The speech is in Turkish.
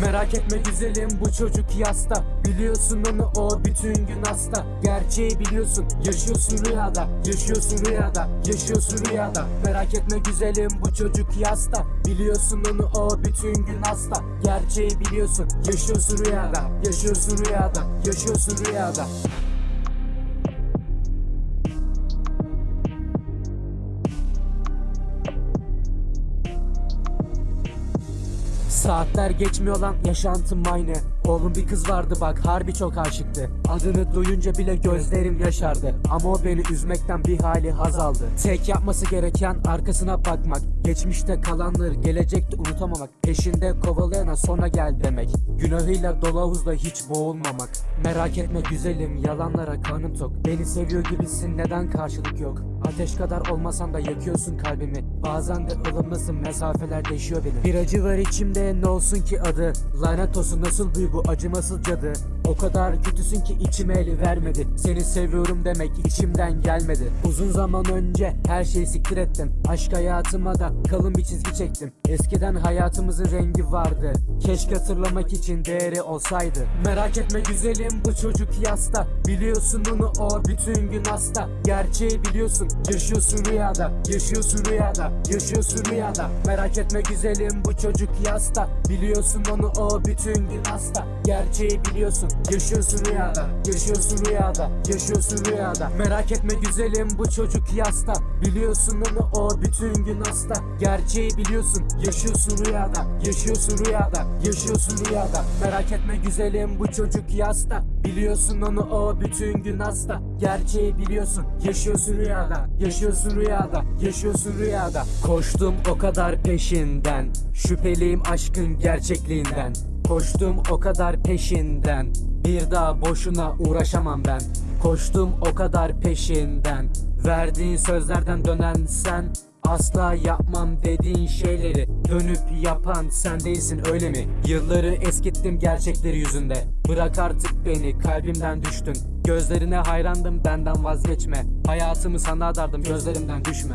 Merak etme güzelim bu çocuk yasta. Biliyorsun onu o bütün gün hasta. Gerçeği biliyorsun yaşıyorsun rüyada. Yaşıyorsun rüyada Yaşıyorsun rüyada. Merak etme güzelim bu çocuk yasta. Biliyorsun onu o bütün gün hasta. Gerçeği biliyorsun yaşıyorsun rüyada. Yaşıyorsun rüyada Yaşıyorsun rüyada Saatler geçmiyor lan yaşantım aynı Oğlum bir kız vardı bak harbi çok aşıktı. Adını duyunca bile gözlerim yaşardı. Ama o beni üzmekten bir hali haz aldı. Tek yapması gereken arkasına bakmak. Geçmişte kalanları gelecekte unutamamak. Peşinde kovalayana sonra gel demek. Günahıyla dolu havuzda hiç boğulmamak. Merak etme güzelim yalanlara karnım tok. Beni seviyor gibisin neden karşılık yok? Ateş kadar olmasan da yakıyorsun kalbimi. Bazen de ılımlısın mesafeler değişiyor benim Bir acı var içimde ne olsun ki adı? Lanet olsun nasıl büyü bu acımasız cadı O kadar kötüsün ki içime eli vermedi. Seni seviyorum demek içimden gelmedi. Uzun zaman önce her şeyi siktir ettim. Aşk hayatıma da kalın bir çizgi çektim. Eskiden hayatımızın rengi vardı. Keşke hatırlamak için değeri olsaydı. Merak etme güzelim bu çocuk yasta. Biliyorsun onu o bütün gün hasta. Gerçeği biliyorsun. Yaşıyorsun rüyada. Yaşıyorsun rüyada. Yaşıyorsun rüyada. Merak etme güzelim bu çocuk yasta. Biliyorsun onu o bütün gün hasta. Gerçeği biliyorsun yaşıyorsun rüyada Yaşıyorsun rüyada Yaşıyorsun rüyada. Merak etme güzelim bu çocuk yasta. Biliyorsun onu o bütün gün hasta. Gerçeği biliyorsun. Yaşıyorsun rüyada Yaşıyorsun rüyada Yaşıyorsun rüyada. Merak etme güzelim bu çocuk yasta. Biliyorsun onu o bütün gün hasta. Gerçeği biliyorsun. Yaşıyorsun rüyada Yaşıyorsun rüyada Yaşıyorsun rüyada. Koştum o kadar peşinden. Şüpheliyim aşkın gerçekliğinden Koştum o kadar peşinden Bir daha boşuna uğraşamam ben. Koştum o kadar peşinden Verdiğin sözlerden dönen sen Asla yapmam dediğin şeyleri Dönüp yapan sen değilsin öyle mi? Yılları eskittim gerçekleri yüzünde Bırak artık beni kalbimden düştün. Gözlerine hayrandım benden vazgeçme. Hayatımı sana adardım gözlerimden düşme